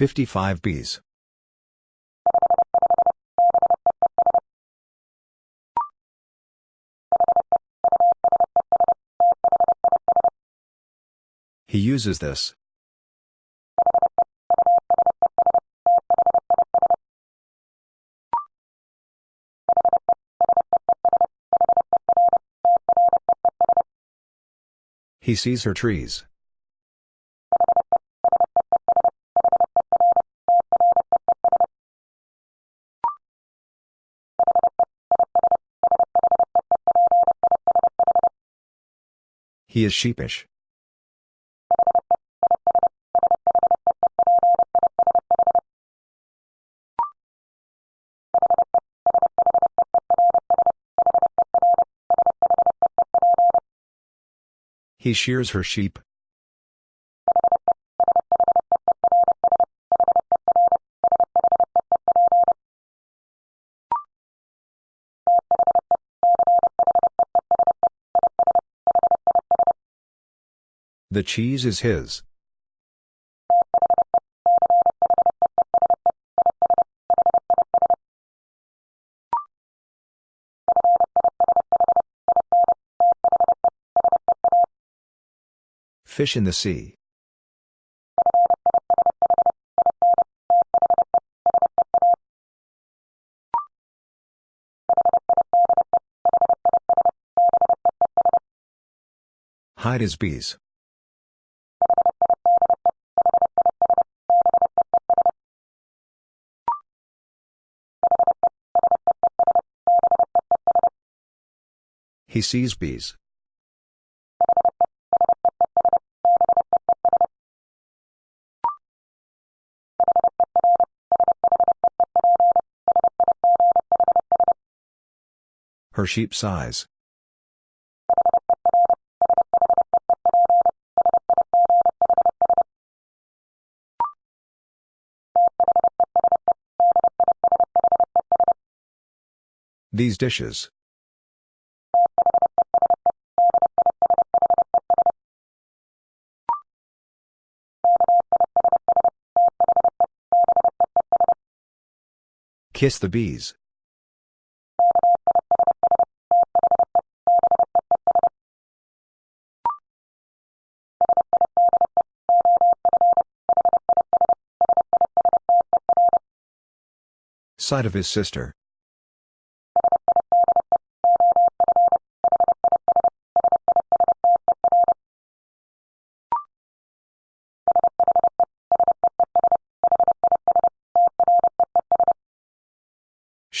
55 bees. He uses this. He sees her trees. He is sheepish. He shears her sheep. The cheese is his. Fish in the sea. Hide his bees. He sees bees. Her sheep size. These dishes. Kiss the bees. Side of his sister.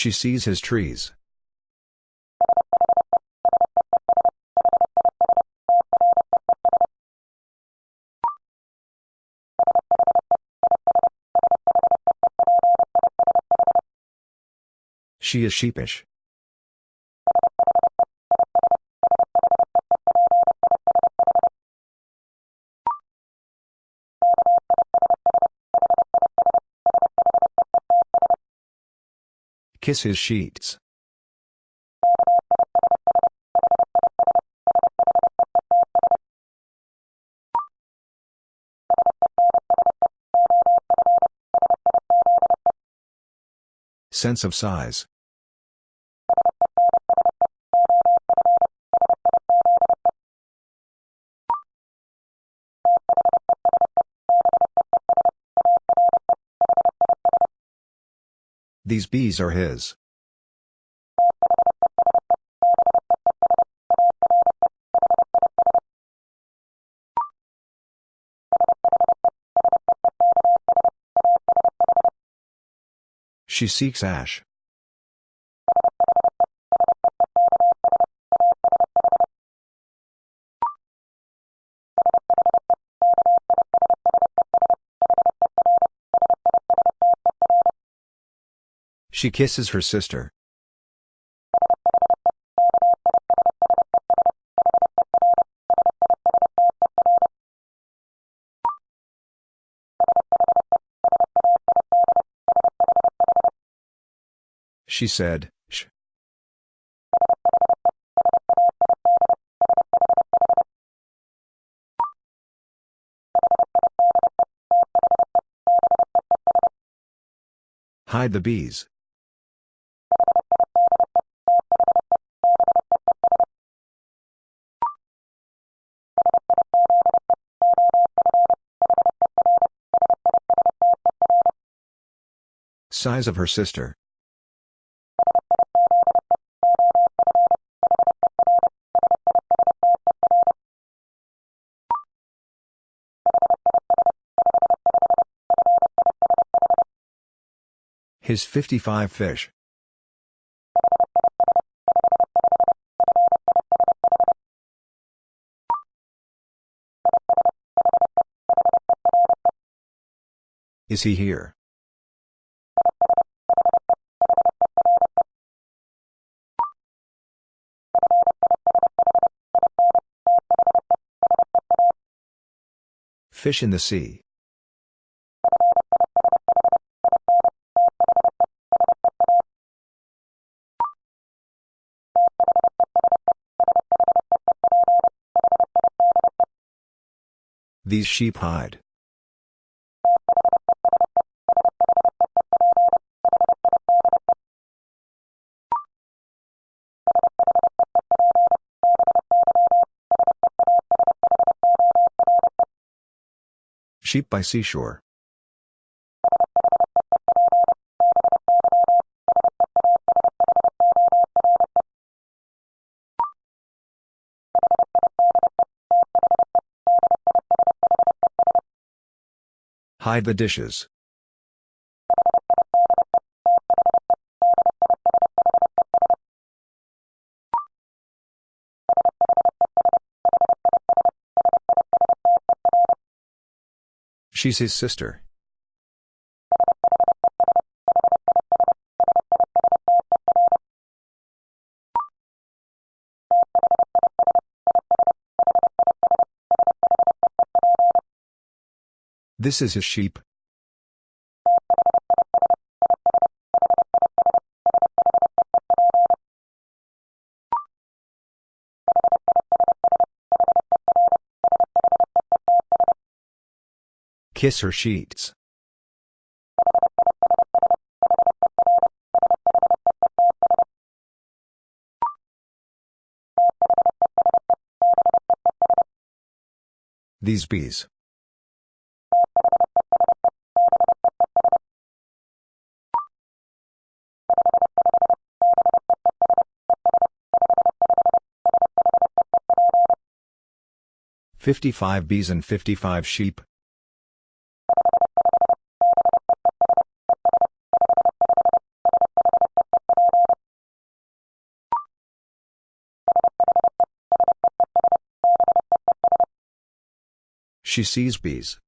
She sees his trees. She is sheepish. Kiss his sheets. Sense of size. These bees are his. She seeks ash. She kisses her sister. She said, Shh. Hide the bees. Size of her sister. His 55 fish. Is he here? Fish in the sea. These sheep hide. Sheep by seashore. Hide the dishes. She's his sister. This is his sheep. Kiss her sheets. These bees. Fifty-five bees and fifty-five sheep. She sees bees.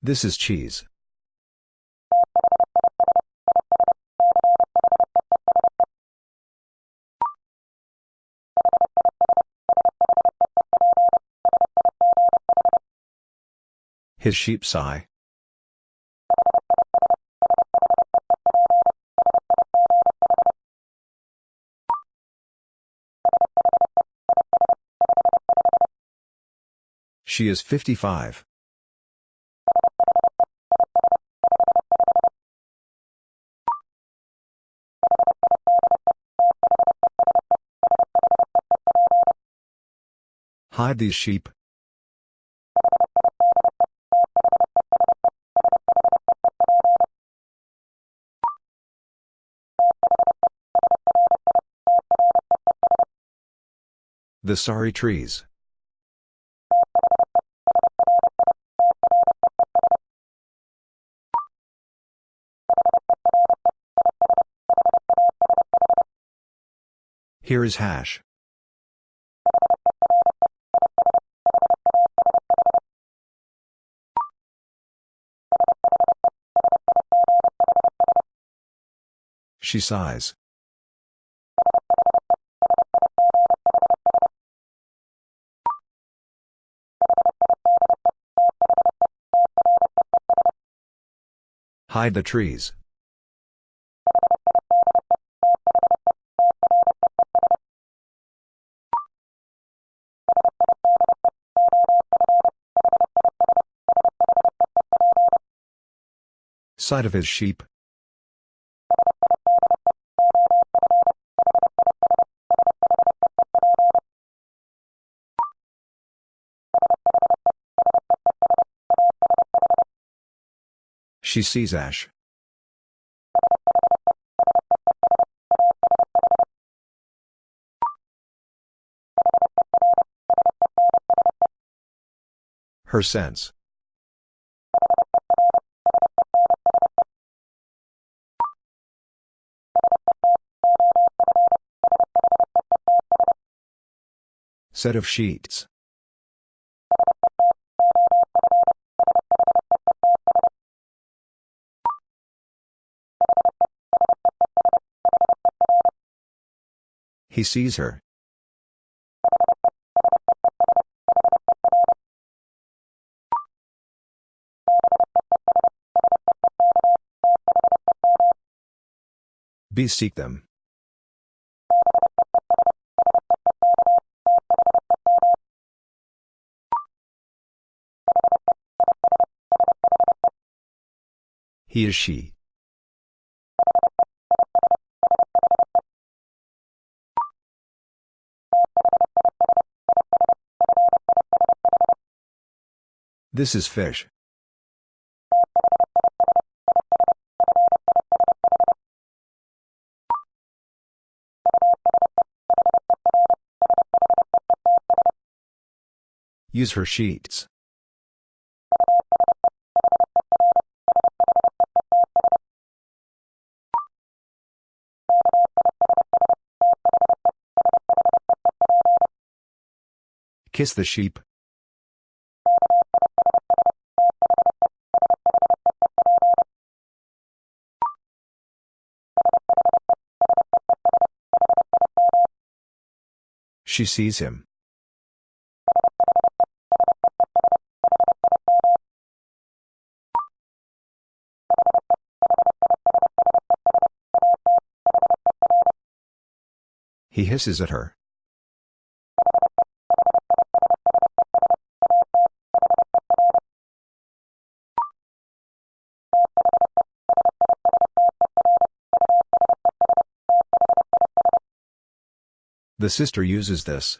This is cheese. His sheep sigh. She is 55. Hide these sheep. The sorry trees. Here is hash. She sighs. Hide the trees. Side of his sheep. She sees Ash. Her sense. Set of sheets. He sees her. Be seek them. He is she. This is fish. Use her sheets. Kiss the sheep. She sees him. He hisses at her. The sister uses this.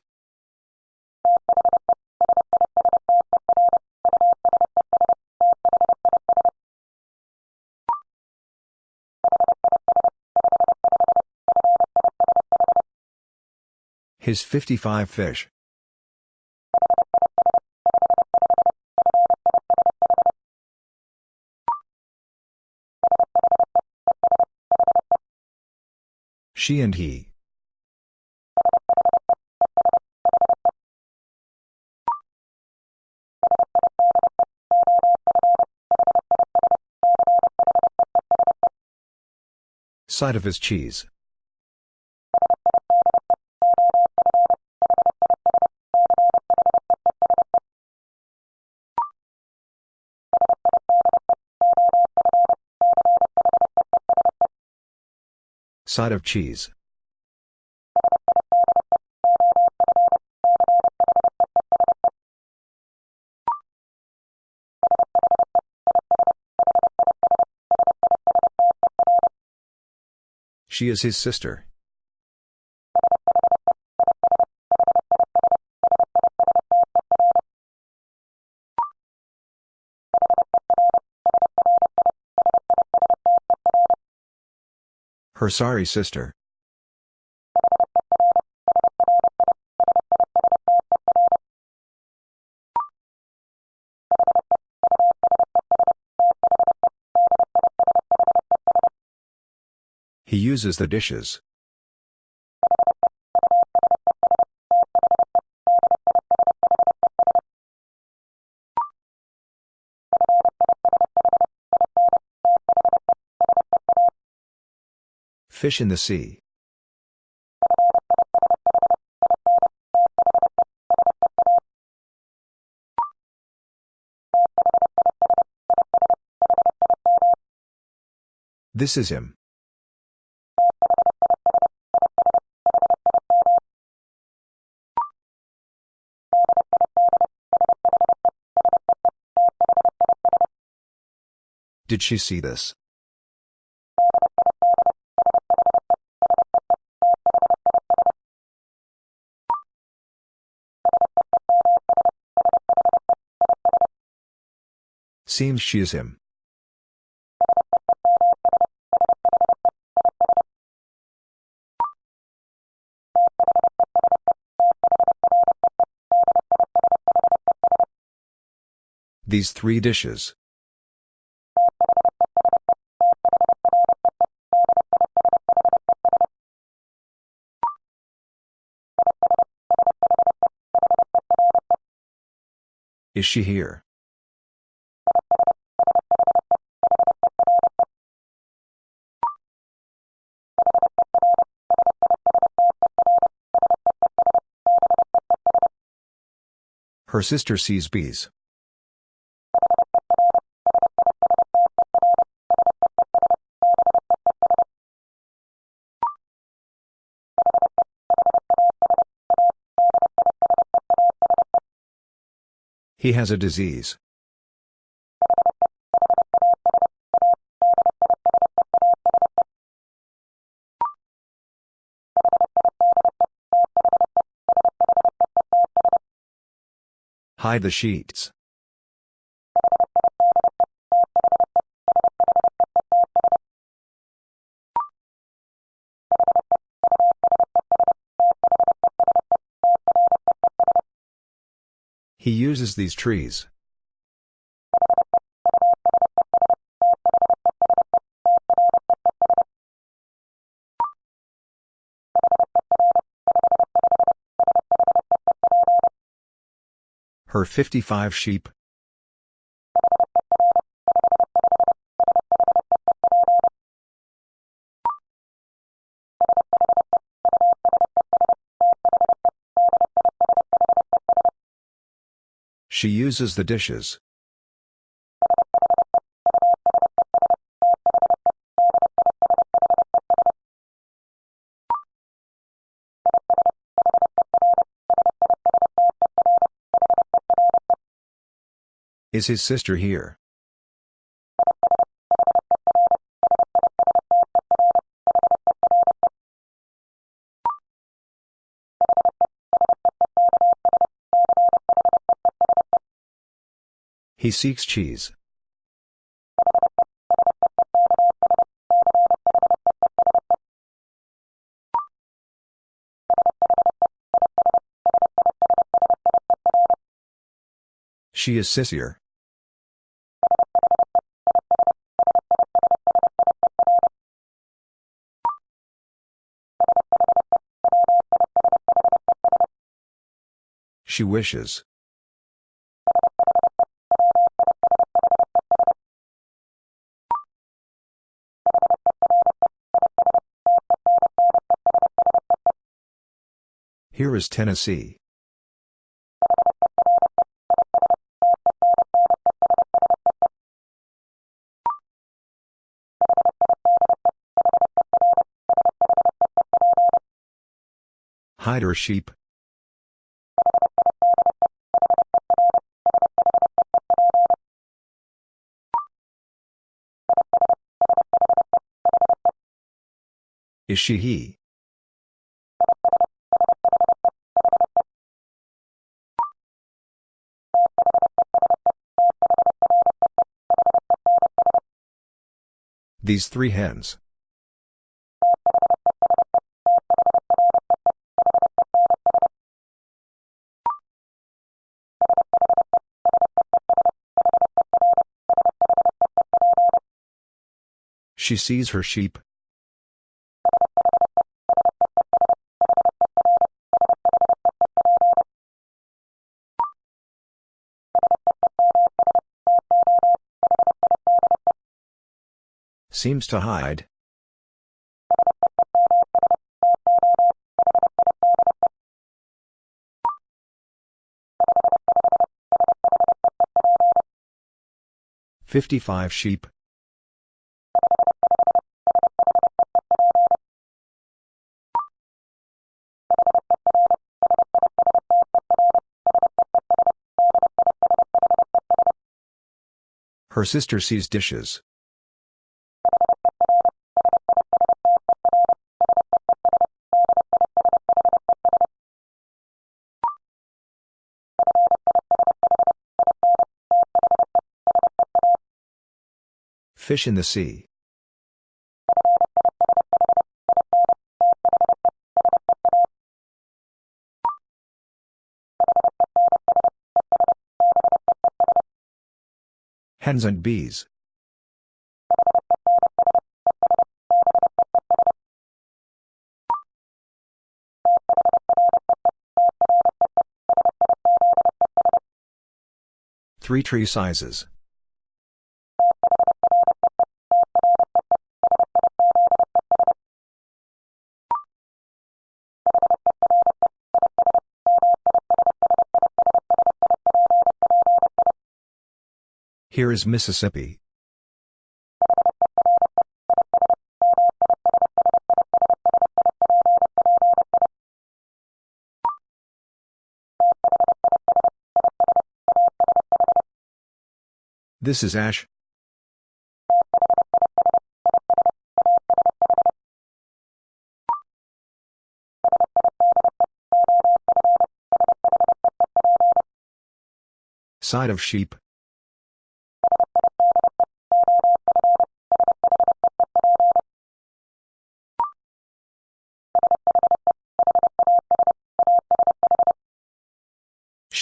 His 55 fish. She and he. Side of his cheese. Side of cheese. She is his sister. Her sorry sister. He uses the dishes. Fish in the sea. This is him. Did she see this? Seems she is him. These three dishes. Is she here? Her sister sees bees. He has a disease. Hide the sheets. He uses these trees. Her 55 sheep. She uses the dishes. Is his sister here? He seeks cheese. She is sissier. She wishes. Here is Tennessee. Hide her sheep. Is she he? These three hens. She sees her sheep. Seems to hide. Fifty-five sheep. Her sister sees dishes. Fish in the sea. Hens and bees. Three tree sizes. Here is Mississippi. This is Ash. Side of sheep.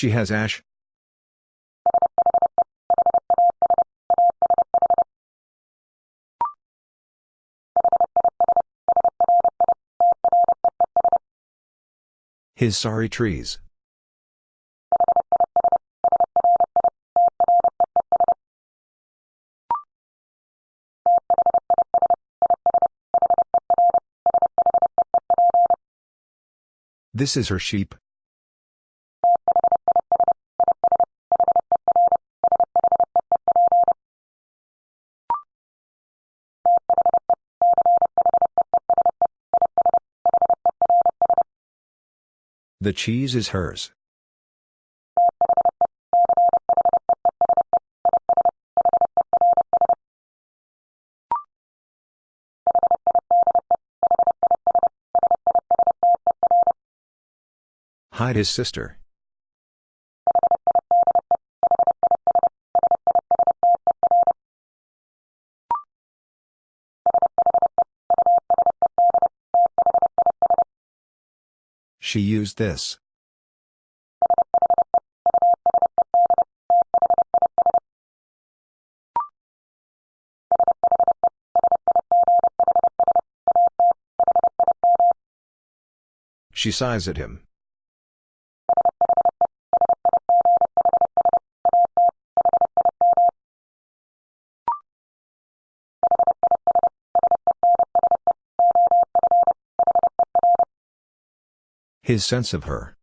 She has ash. His sorry trees. This is her sheep. The cheese is hers. Hide his sister. She used this. She sighs at him. His sense of her.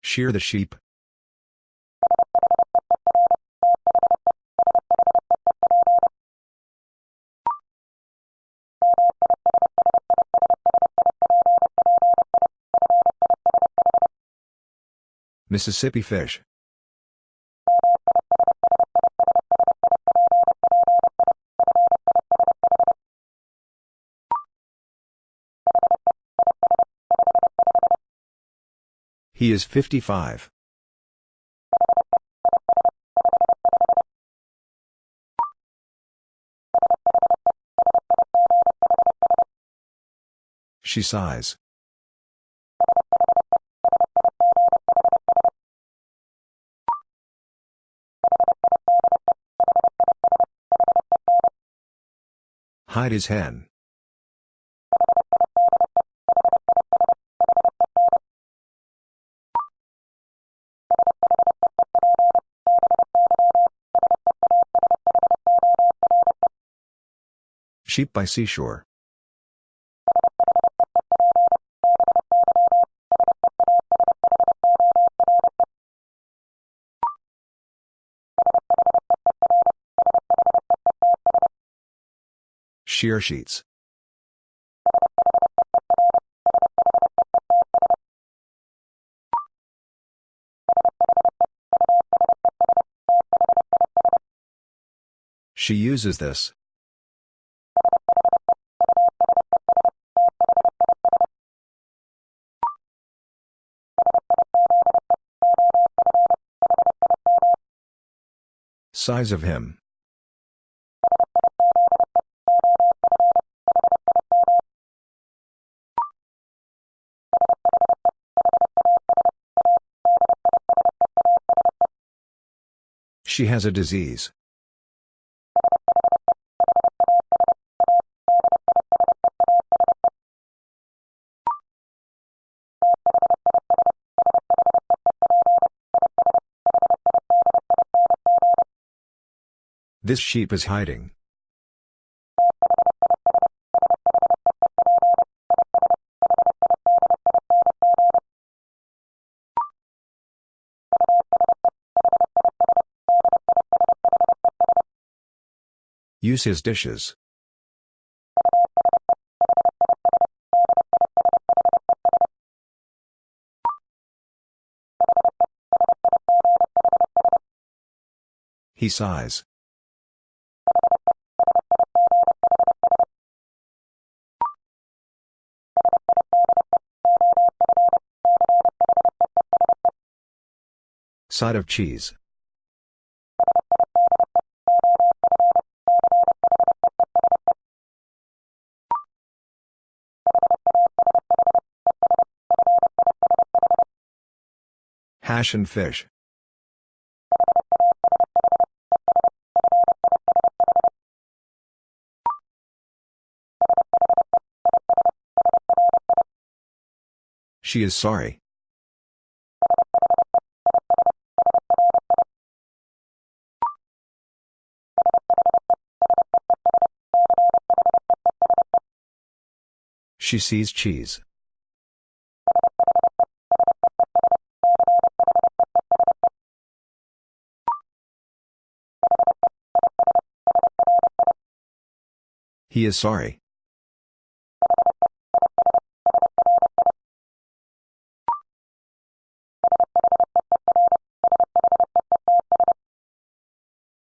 Shear the sheep. Mississippi fish. He is 55. She sighs. Hide his hen. Sheep by seashore. shear sheets. She uses this. Size of him. She has a disease. This sheep is hiding. Use his dishes. He sighs. Side of cheese. Hash and fish. She is sorry. She sees cheese. He is sorry.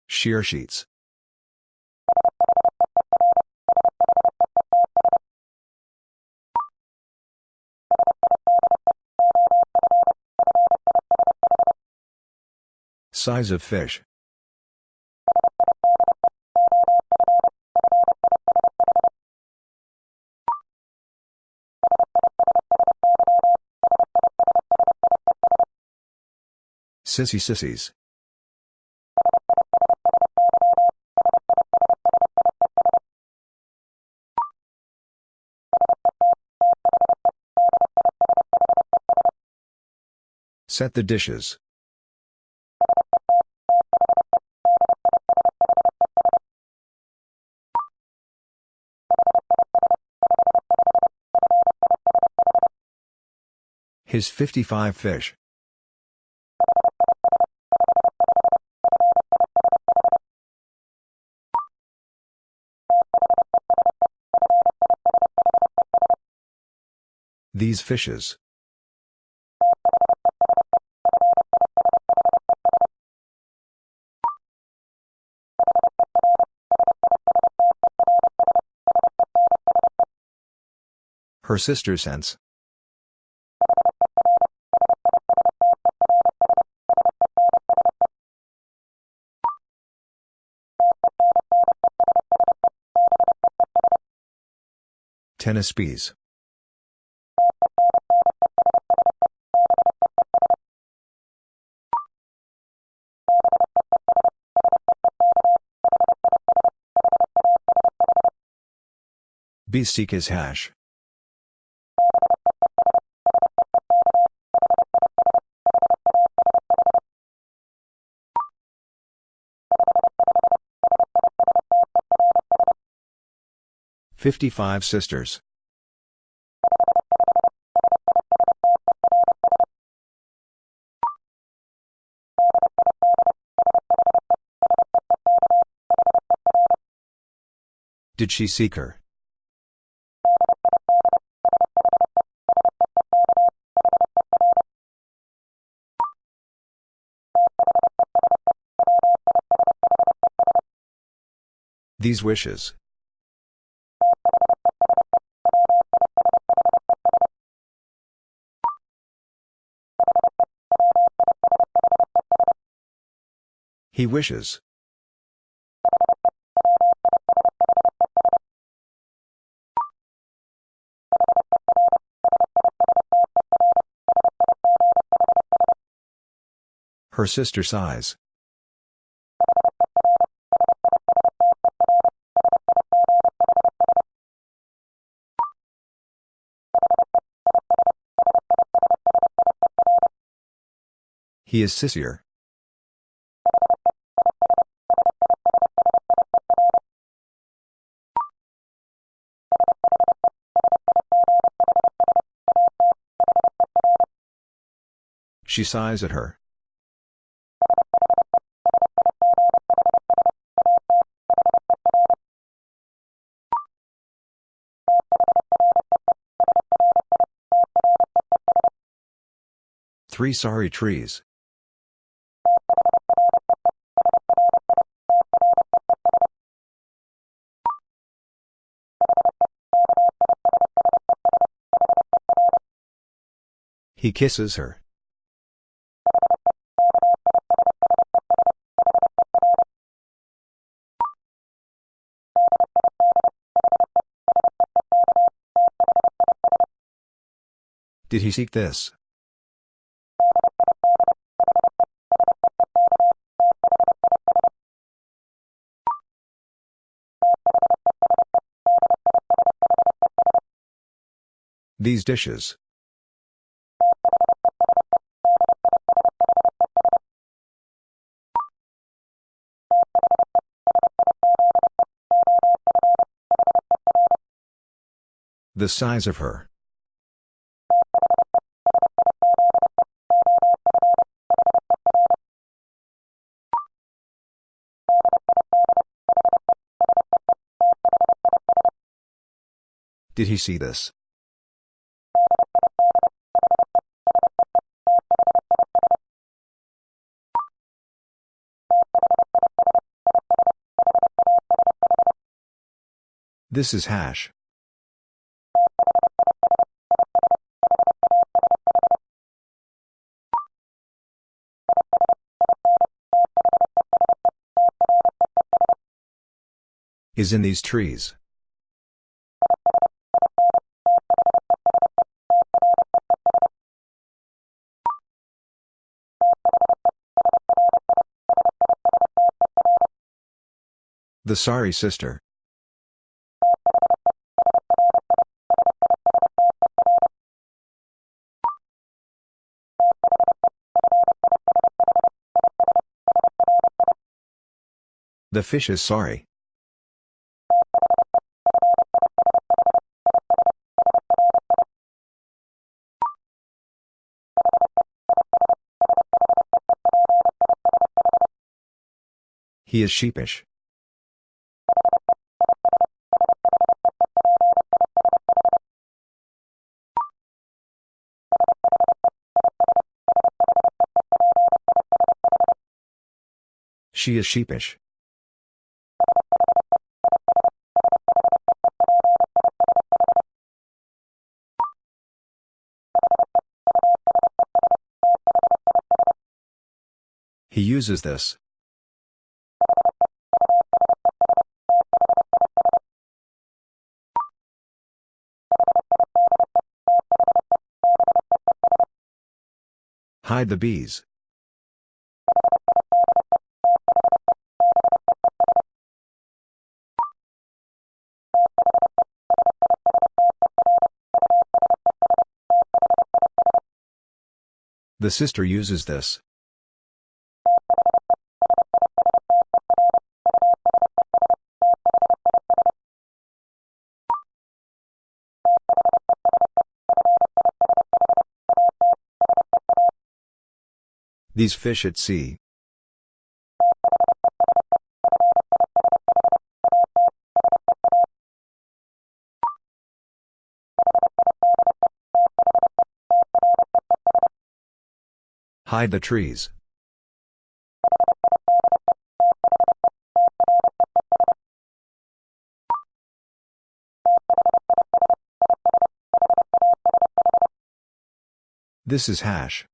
Shear sheets. Size of fish. Sissy sissies. Set the dishes. His 55 fish. These fishes. Her sister sends. Tennis bees. Seek his hash. Fifty-five sisters. Did she seek her? these wishes. He wishes. Her sister sighs. He is sissier. She sighs at her. Three sorry trees. He kisses her. Did he seek this? These dishes. The size of her. Did he see this? This is hash. Is in these trees. The sorry sister. The fish is sorry. He is sheepish. She is sheepish. He uses this. Hide the bees. The sister uses this. These fish at sea. Hide the trees. This is hash.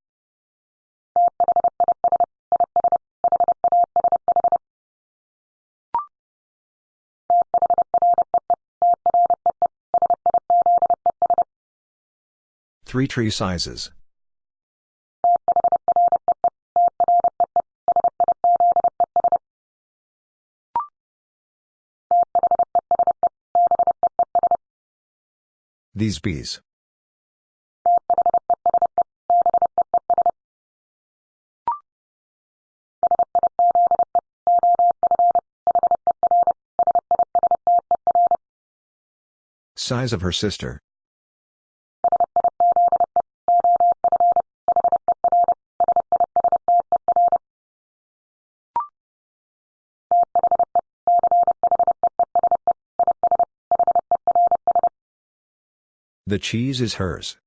Three tree sizes. These bees. Size of her sister. The cheese is hers.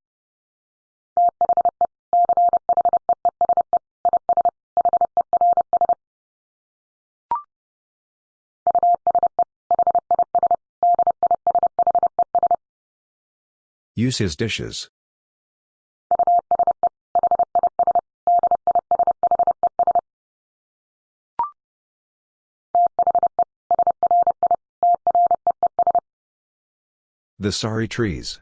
Use his dishes. The sorry trees.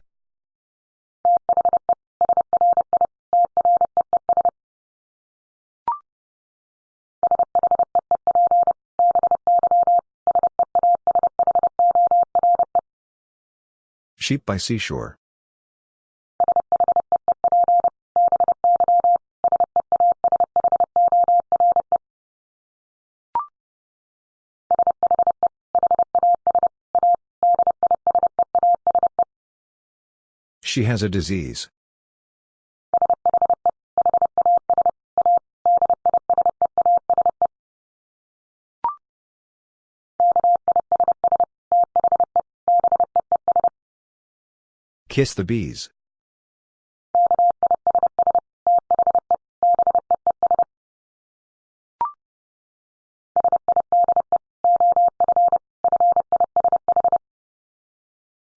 Sheep by seashore. She has a disease. Kiss the bees.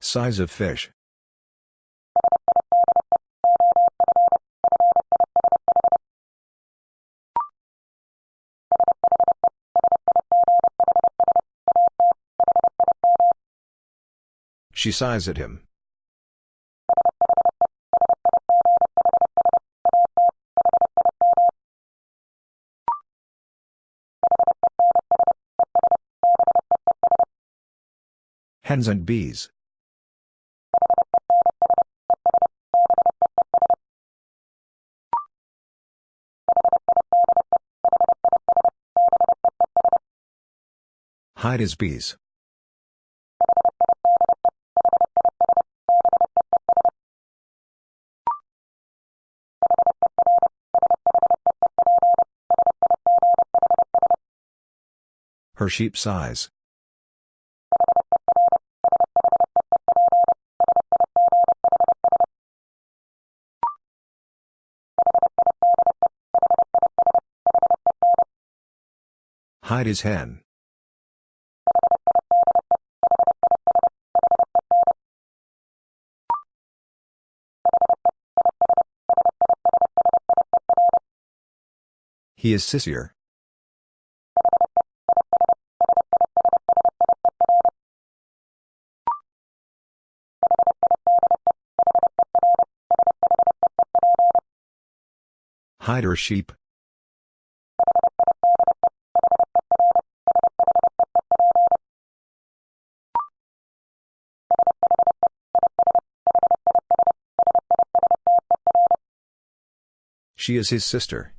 Size of fish. She sighs at him. Hens and bees. Hide his bees. Her sheep sighs. Hide his hen. He is sissier. Hide her sheep. She is his sister.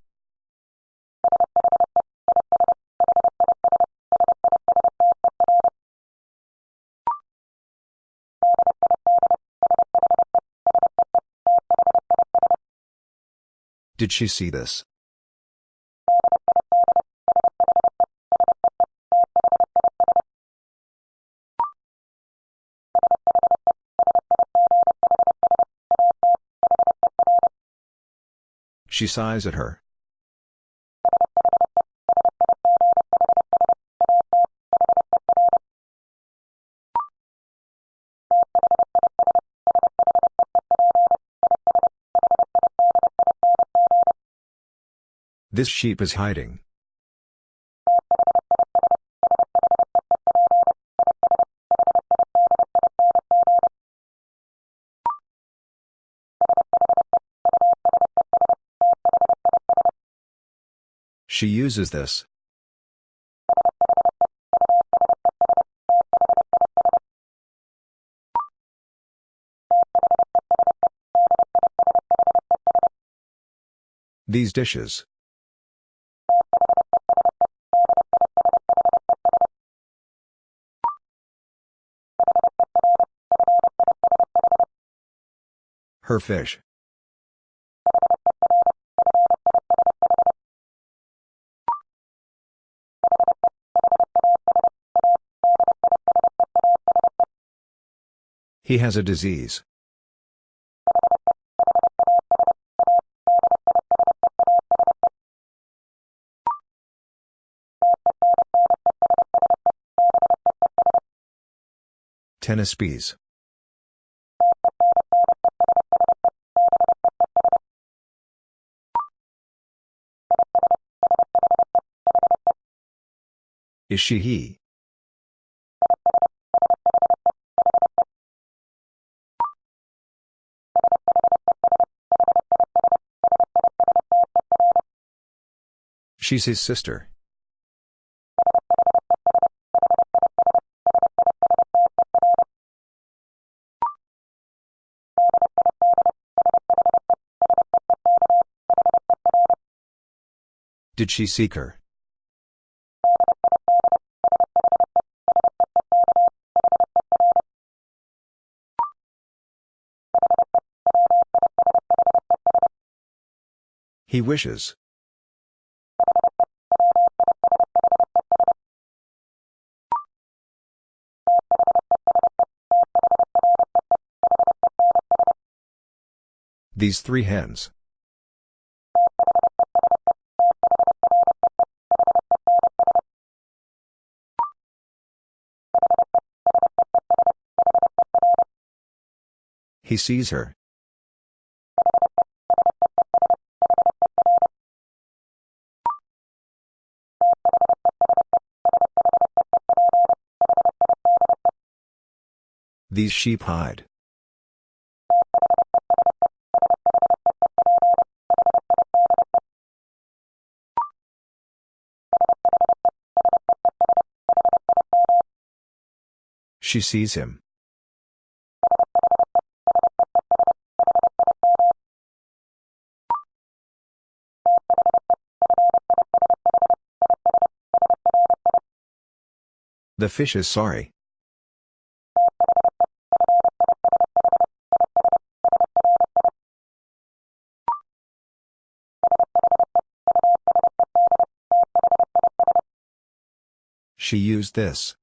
Did she see this? She sighs at her. This sheep is hiding. She uses this. These dishes. Her fish. He has a disease. Tennis bees. Is she he? She's his sister. Did she seek her? He wishes. These three hens. He sees her. These sheep hide. She sees him. The fish is sorry. She used this.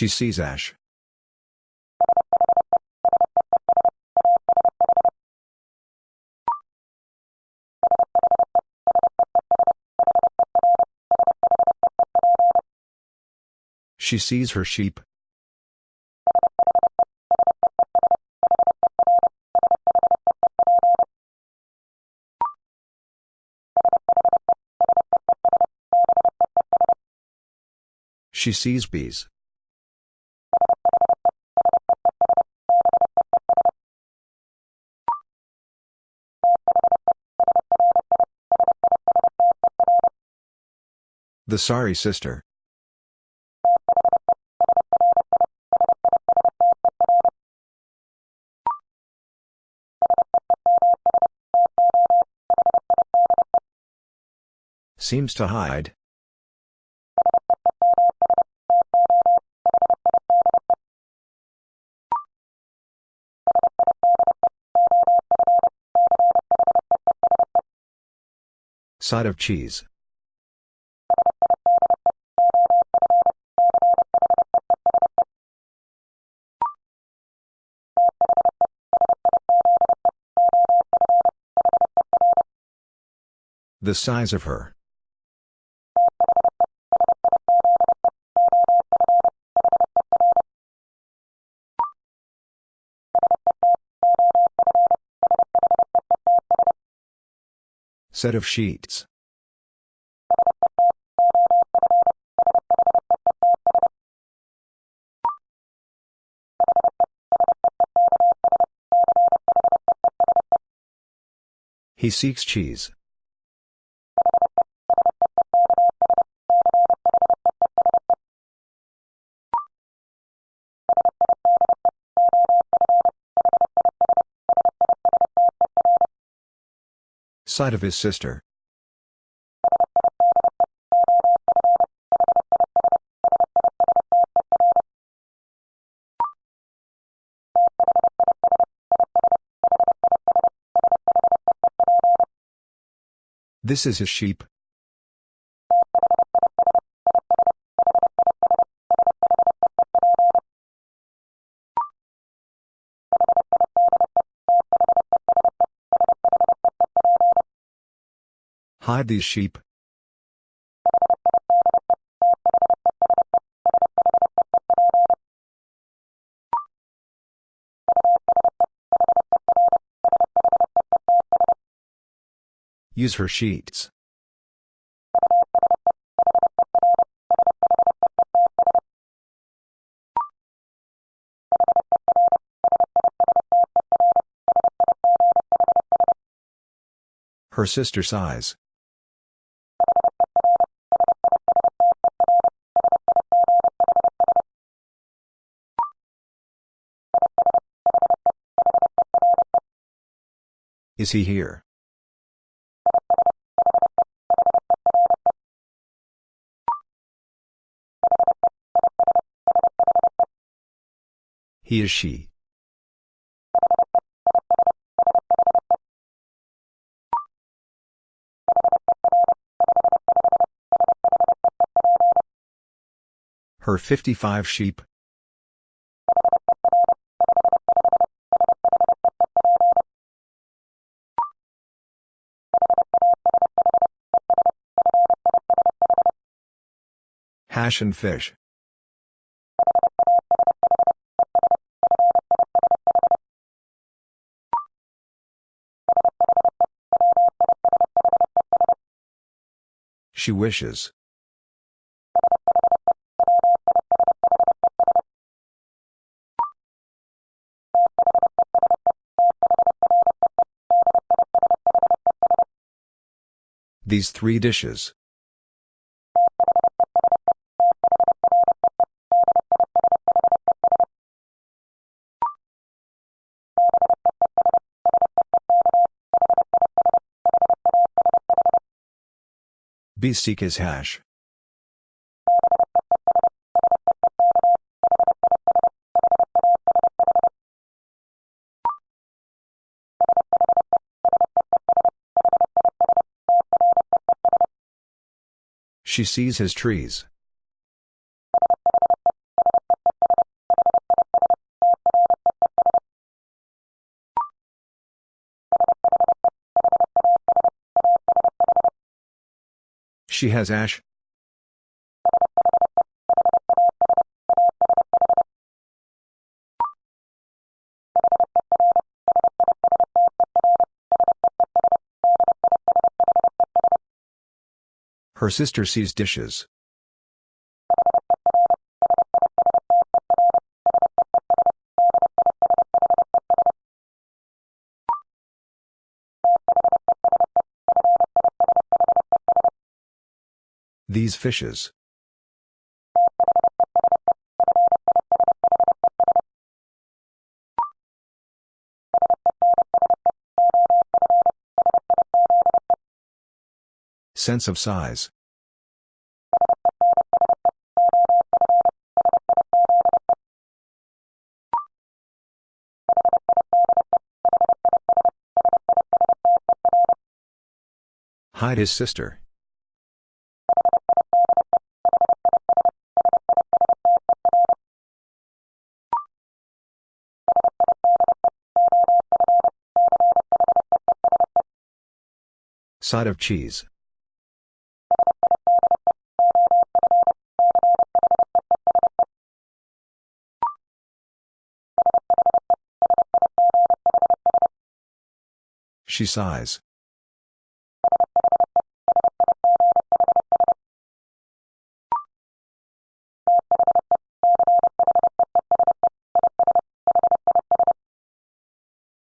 She sees ash. She sees her sheep. She sees bees. The sorry sister. Seems to hide. Side of cheese. The size of her. Set of sheets. He seeks cheese. Side of his sister. This is his sheep. Hide these sheep. Use her sheets. Her sister sighs. Is he here? He is she. Her 55 sheep. Fish. She wishes. These three dishes. B seek his hash. She sees his trees. She has ash. Her sister sees dishes. These fishes. Sense of size. Hide his sister. Side of cheese. She sighs.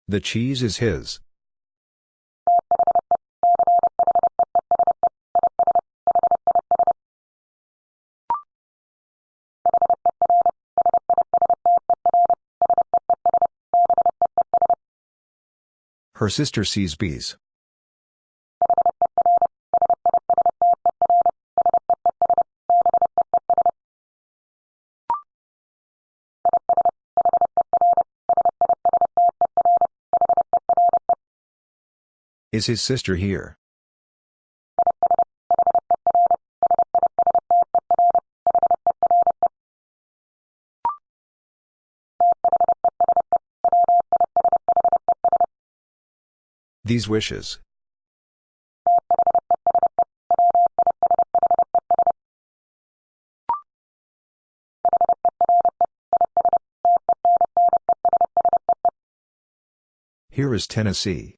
The cheese is his. Her sister sees bees. Is his sister here? These wishes. Here is Tennessee.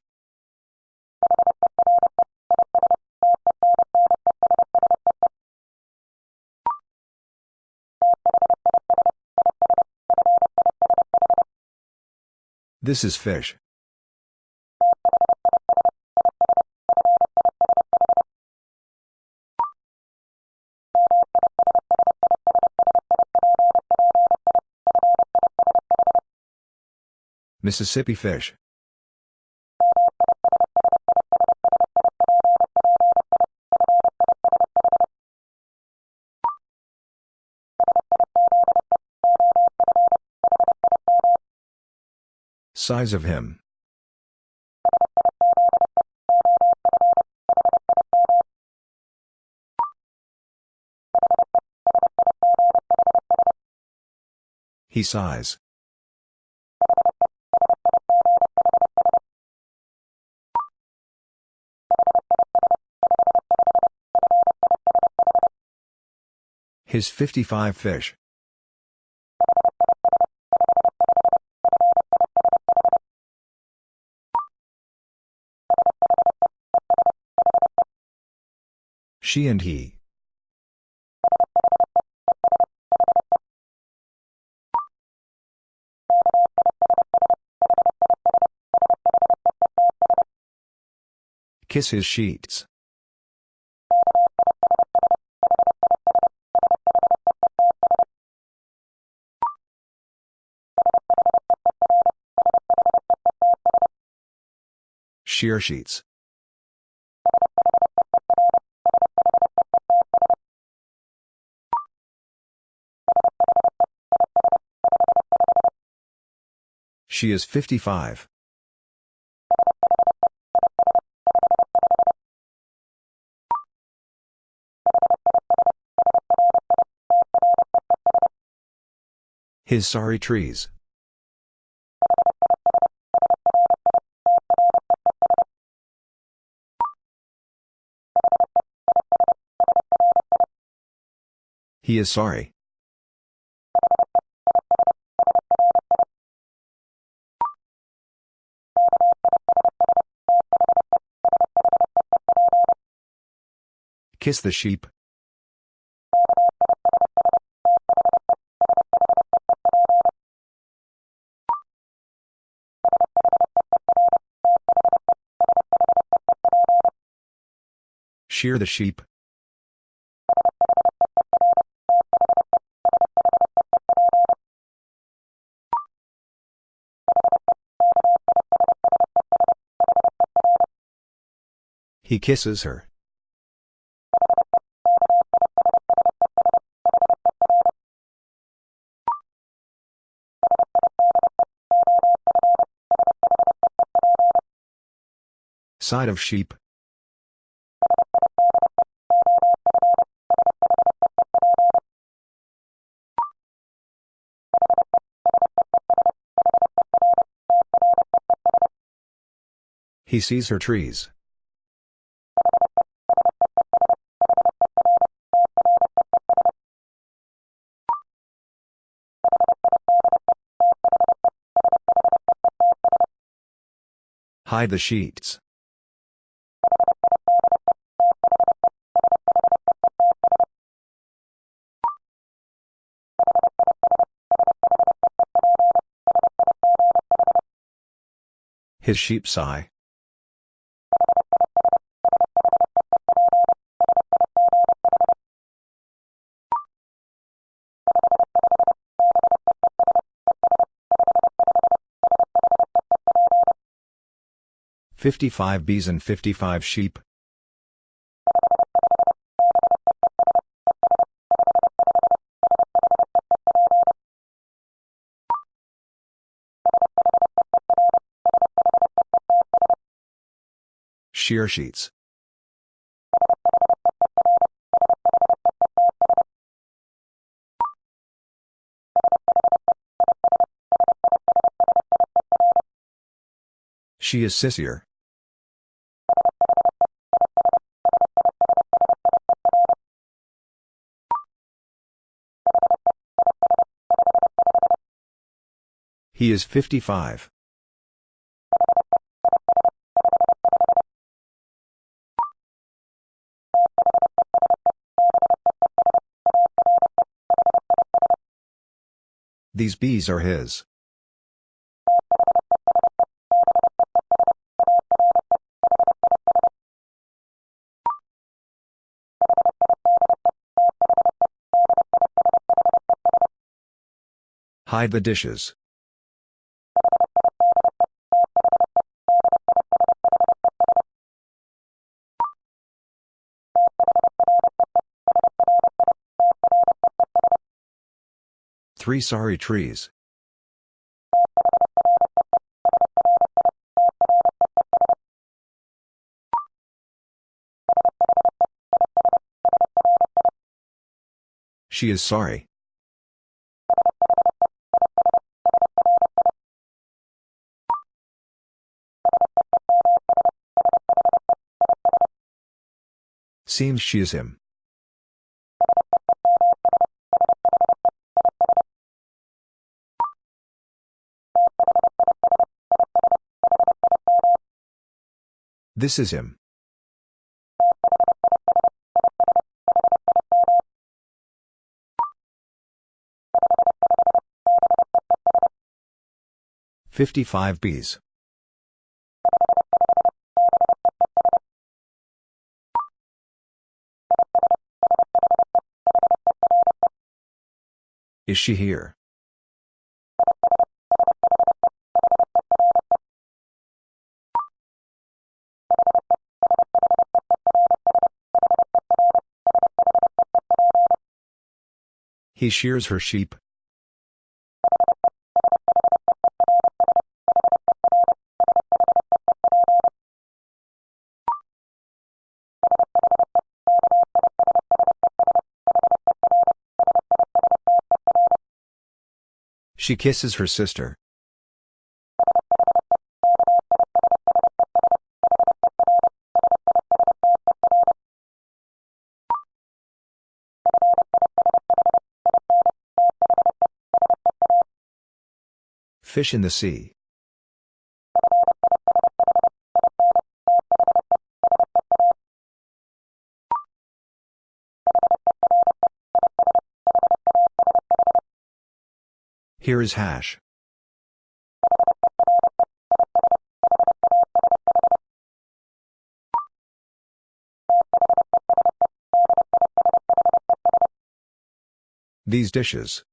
This is fish. Mississippi fish. Size of him. He size. His 55 fish. She and he. Kiss his sheets. Shear sheets. She is 55. His sorry trees. He is sorry. Kiss the sheep. Shear the sheep. He kisses her. Side of sheep. He sees her trees. Hide the sheets. His sheep sigh. Fifty-five bees and fifty-five sheep. Shear sheets. She is sissier. He is 55. These bees are his. Hide the dishes. Three sorry trees. She is sorry. Seems she is him. This is him. Fifty-five bees. Is she here? He shears her sheep. She kisses her sister. Fish in the sea. Here is hash. These dishes.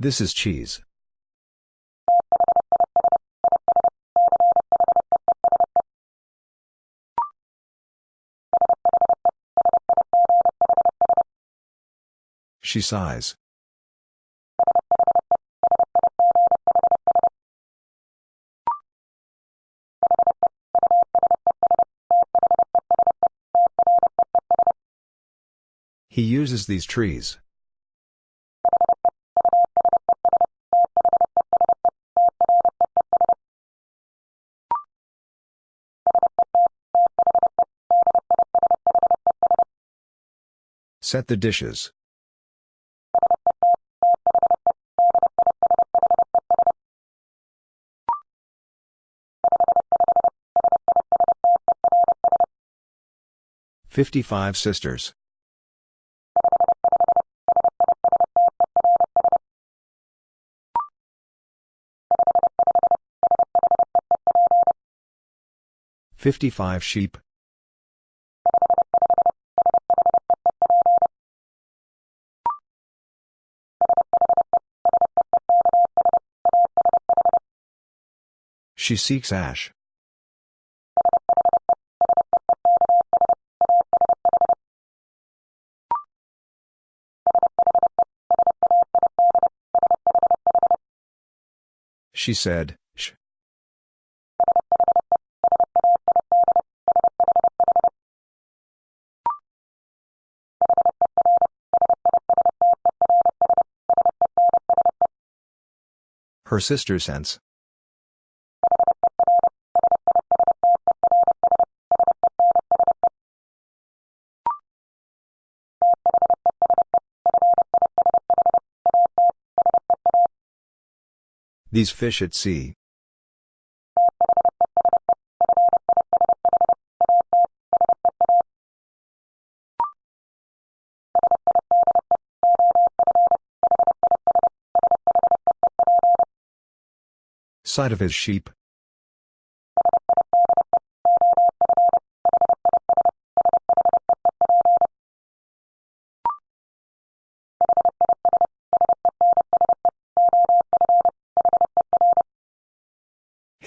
This is cheese. She sighs. He uses these trees. Set the dishes. Fifty-five sisters. Fifty-five sheep. She seeks ash. She said, sh. Her sister sense. These fish at sea. Side of his sheep.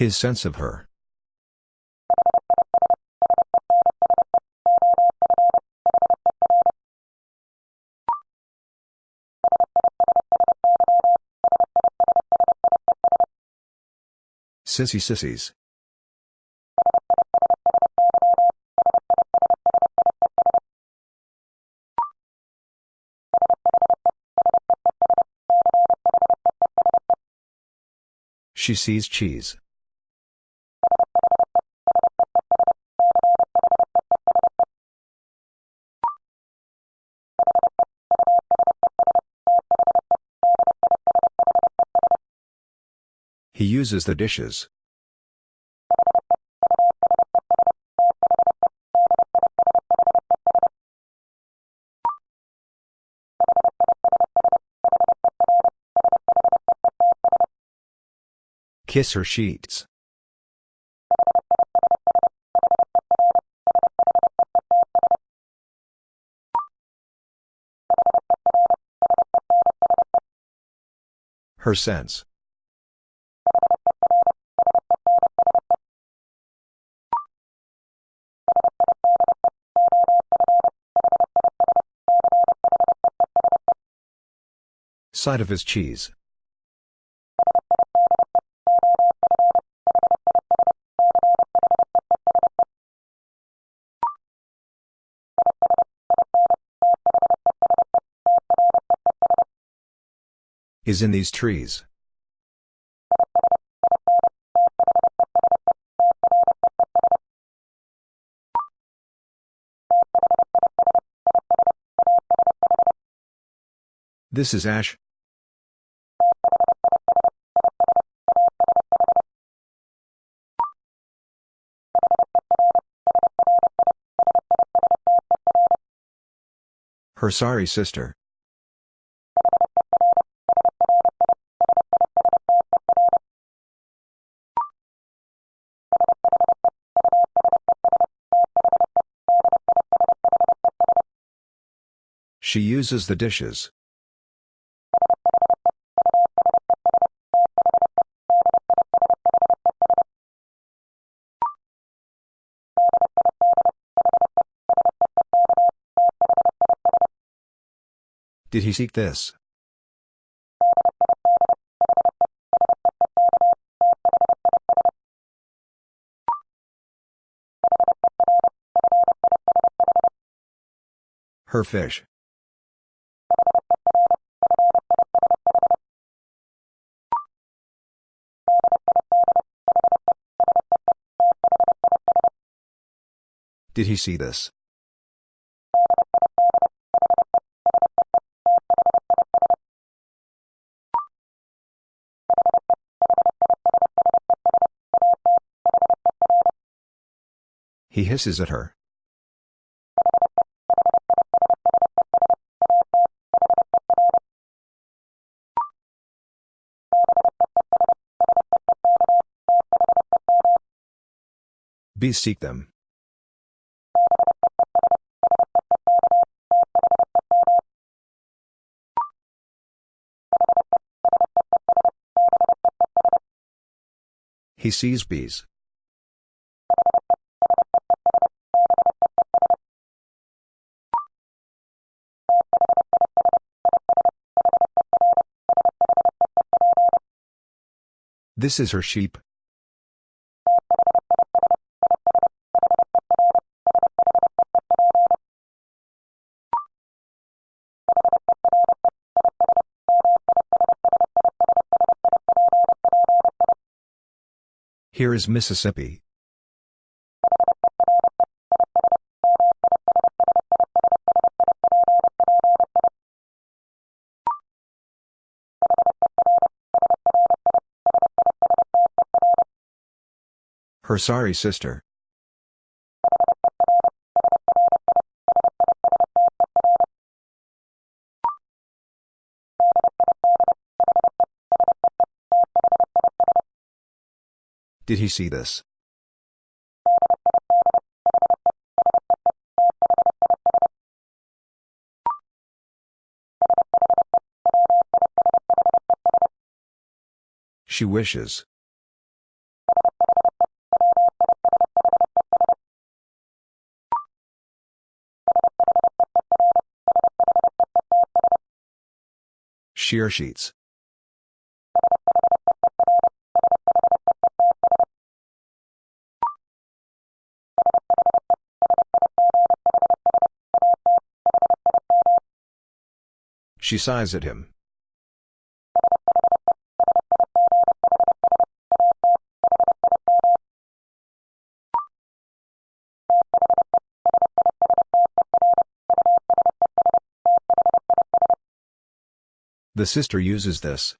His sense of her. Sissy sissies. She sees cheese. He uses the dishes. Kiss her sheets. Her sense. Side of his cheese. Is in these trees. This is Ash. Her sorry sister. She uses the dishes. Did he seek this? Her fish. Did he see this? He hisses at her. Bees seek them. He sees bees. This is her sheep. Here is Mississippi. Her sorry sister. Did he see this? She wishes. Shear sheets. She sighs at him. The sister uses this.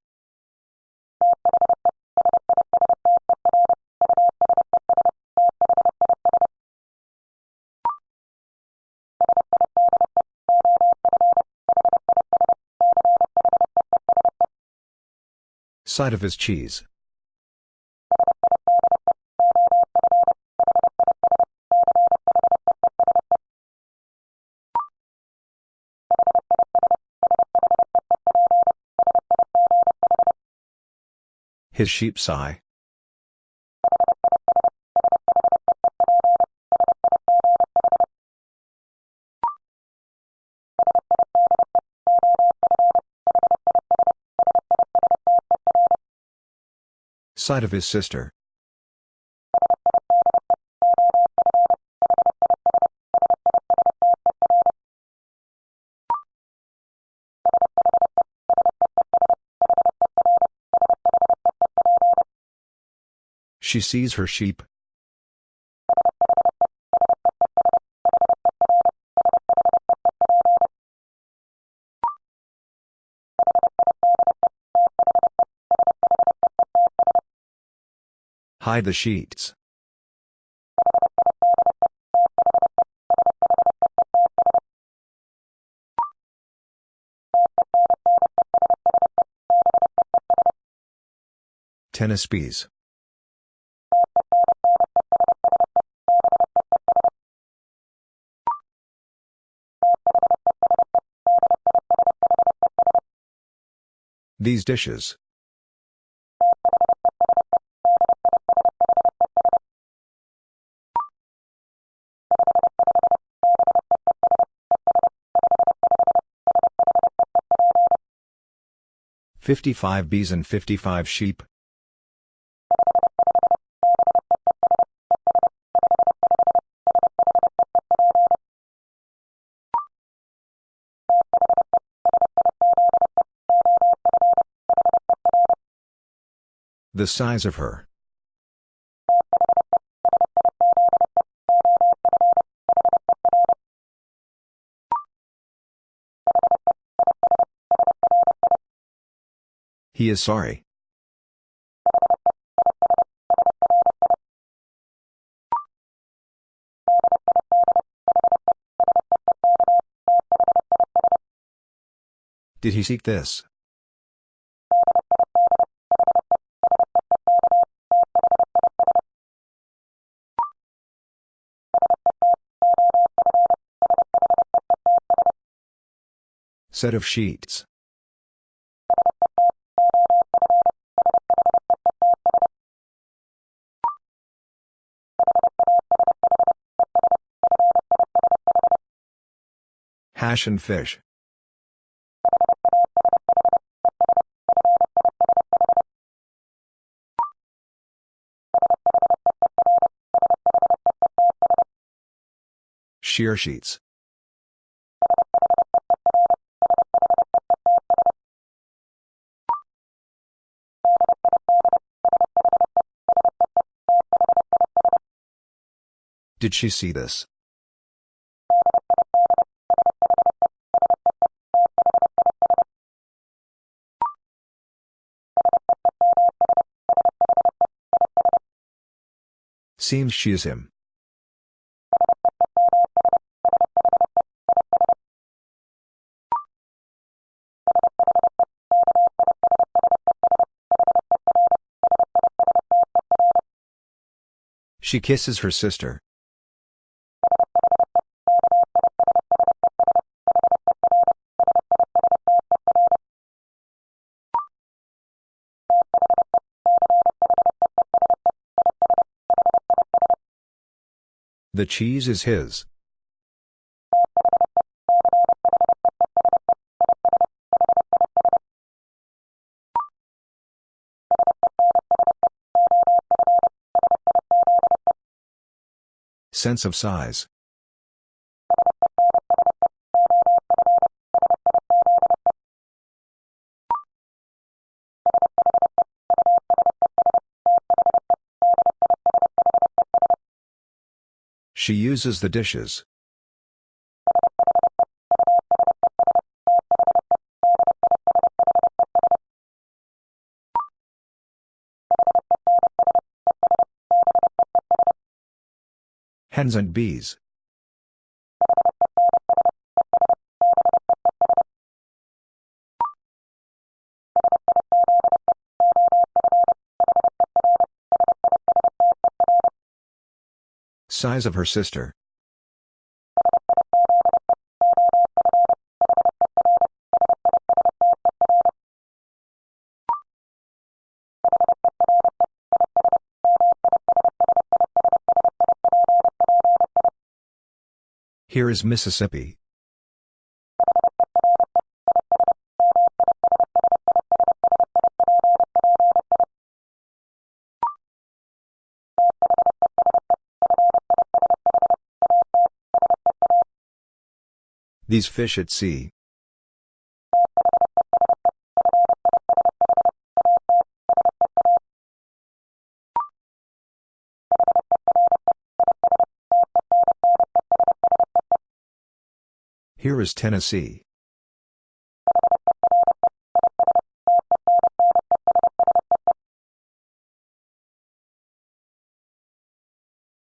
Side of his cheese. His sheep sigh. Side of his sister. She sees her sheep. Hide the sheets. Tennis bees. These dishes. Fifty-five bees and fifty-five sheep. The size of her. He is sorry. Did he seek this? Set of sheets. Hash and fish. Shear sheets. Did she see this? Seems she is him. She kisses her sister. The cheese is his. Sense of size. She uses the dishes. Hens and bees. Size of her sister. Here is Mississippi. These fish at sea. Here is Tennessee.